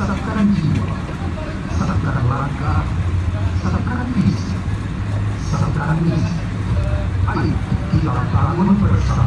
Sadapkaran jiwa, sadapkaran langkah, sadapkaran fisik, sadapkaran misi. Ayo kita bangun bersama.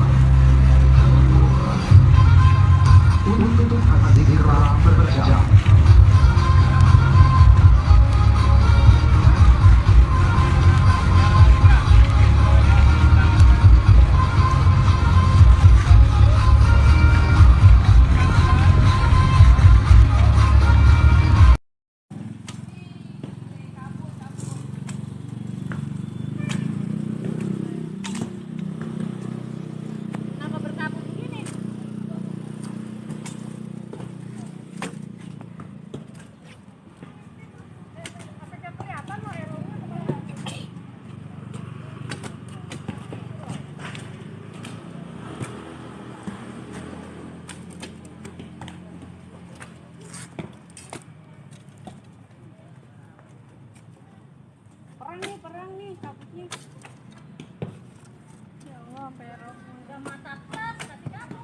Perang nih, perang nih, kabutnya. Ya Allah, perang. Udah mata plus, tapi kamu.